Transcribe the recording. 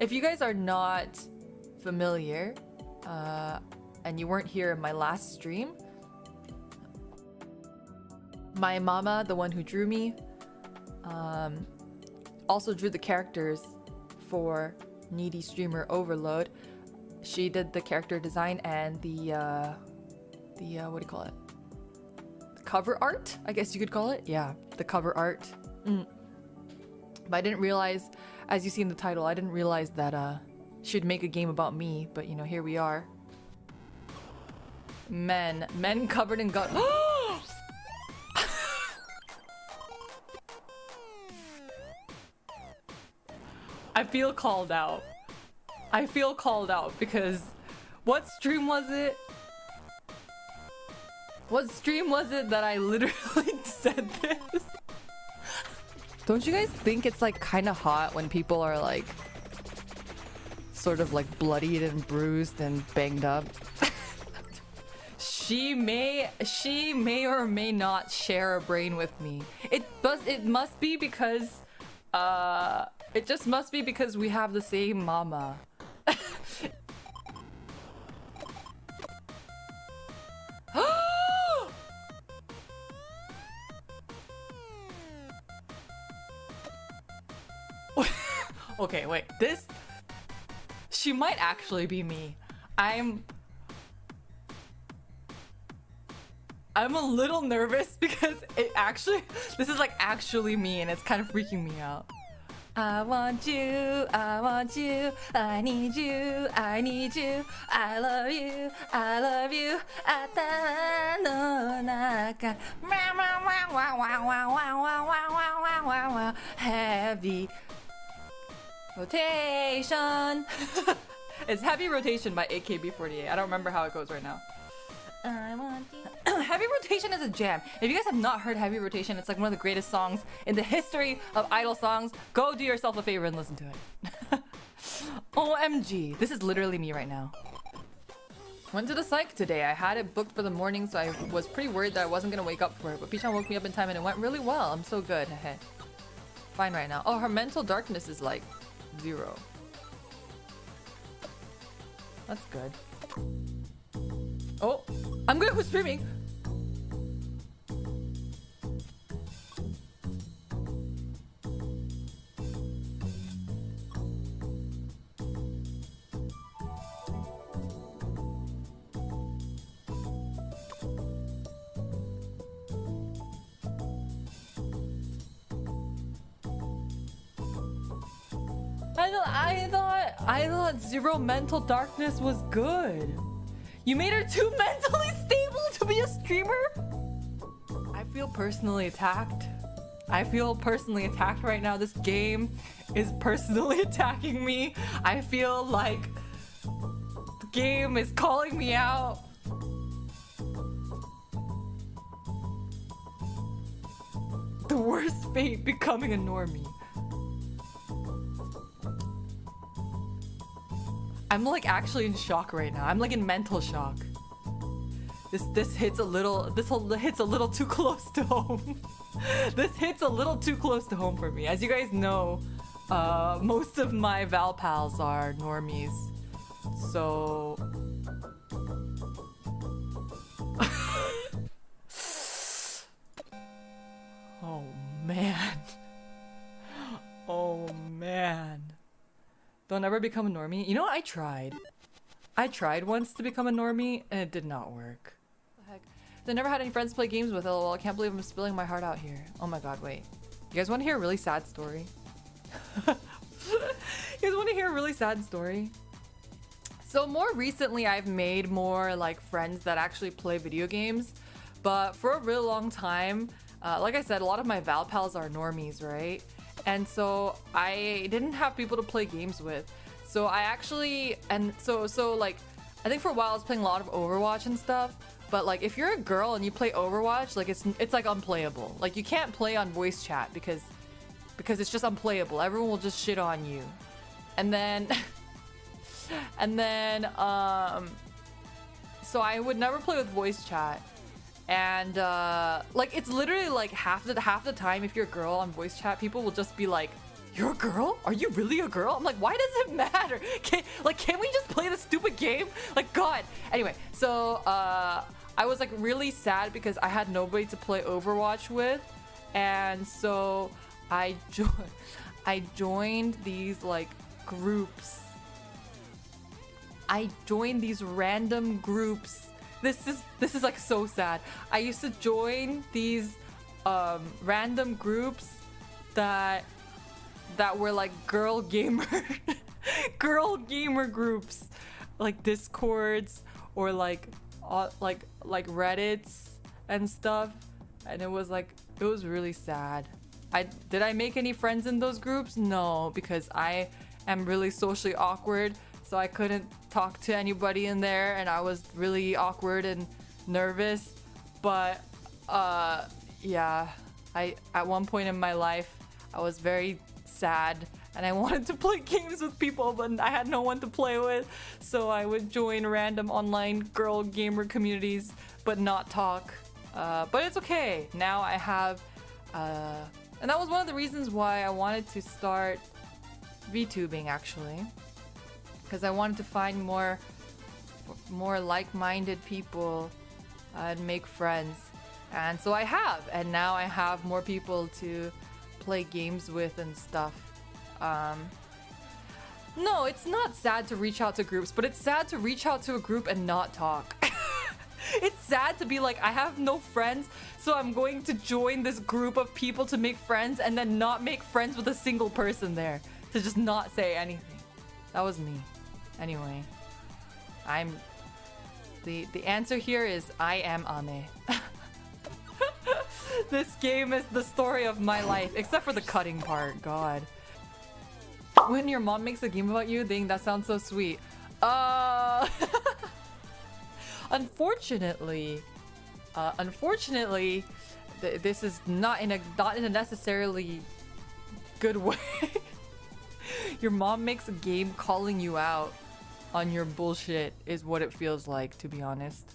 If you guys are not familiar, uh, and you weren't here in my last stream, my mama, the one who drew me, um, also drew the characters for Needy Streamer Overload. She did the character design and the, uh, the, uh, what do you call it? The cover art, I guess you could call it. Yeah, the cover art. Mm. But I didn't realize, as you see in the title, I didn't realize that, uh, she'd make a game about me, but you know, here we are. Men. Men covered in gut. I feel called out. I feel called out because what stream was it? What stream was it that I literally said this? Don't you guys think it's like kind of hot when people are like sort of like bloodied and bruised and banged up? she may she may or may not share a brain with me. It must it must be because uh it just must be because we have the same mama. Okay, wait. This... She might actually be me. I'm... I'm a little nervous because it actually... This is like actually me and it's kind of freaking me out. I want you, I want you, I need you, I need you, I love you, I love you, I no naka. Heavy rotation It's Heavy Rotation by AKB48 I don't remember how it goes right now I want. Heavy Rotation is a jam. If you guys have not heard Heavy Rotation, it's like one of the greatest songs in the history of idol songs. Go do yourself a favor and listen to it. OMG. This is literally me right now. Went to the psych today. I had it booked for the morning, so I was pretty worried that I wasn't gonna wake up for it. But P-chan woke me up in time and it went really well. I'm so good. Fine right now. Oh, her mental darkness is like zero. That's good. Oh, I'm good with streaming. I thought, I thought, zero mental darkness was good. You made her too mentally stable to be a streamer? I feel personally attacked. I feel personally attacked right now. This game is personally attacking me. I feel like the game is calling me out. The worst fate becoming a normie. I'm like actually in shock right now. I'm like in mental shock. This this hits a little this hits a little too close to home. this hits a little too close to home for me. As you guys know, uh, most of my Val pals are normies. So They'll never become a normie. You know what? I tried. I tried once to become a normie and it did not work. The heck? I never had any friends play games with. LOL. I can't believe I'm spilling my heart out here. Oh my god, wait. You guys want to hear a really sad story? you guys want to hear a really sad story? So more recently, I've made more like friends that actually play video games. But for a real long time, uh, like I said, a lot of my Val pals are normies, right? And so I didn't have people to play games with. So I actually, and so, so like, I think for a while I was playing a lot of Overwatch and stuff. But like, if you're a girl and you play Overwatch, like it's it's like unplayable. Like you can't play on voice chat because because it's just unplayable. Everyone will just shit on you. And then and then um so I would never play with voice chat and uh, like it's literally like half the half the time if you're a girl on voice chat people will just be like you're a girl? Are you really a girl? I'm like, why does it matter? Can, like, can we just play the stupid game? Like, God. Anyway, so uh, I was like really sad because I had nobody to play Overwatch with. And so I joined, I joined these like groups. I joined these random groups. This is this is like so sad. I used to join these um, random groups that that were like girl gamer girl gamer groups like discords or like uh, like like reddits and stuff. And it was like it was really sad. I did i make any friends in those groups? No because i am really socially awkward so i couldn't talk to anybody in there and i was really awkward and nervous but uh yeah i at one point in my life i was very sad and I wanted to play games with people, but I had no one to play with. So I would join random online girl gamer communities, but not talk. Uh, but it's okay. Now I have, uh, and that was one of the reasons why I wanted to start VTubing actually, because I wanted to find more, more like-minded people and make friends. And so I have, and now I have more people to play games with and stuff. Um, no, it's not sad to reach out to groups, but it's sad to reach out to a group and not talk. it's sad to be like, I have no friends, so I'm going to join this group of people to make friends and then not make friends with a single person there. To just not say anything. That was me. Anyway, I'm... The, the answer here is I am Ame. this game is the story of my life, except for the cutting part, god. When your mom makes a game about you, dang, that sounds so sweet. Uh... unfortunately, uh, unfortunately, th this is not in a not in a necessarily good way. your mom makes a game calling you out on your bullshit is what it feels like, to be honest.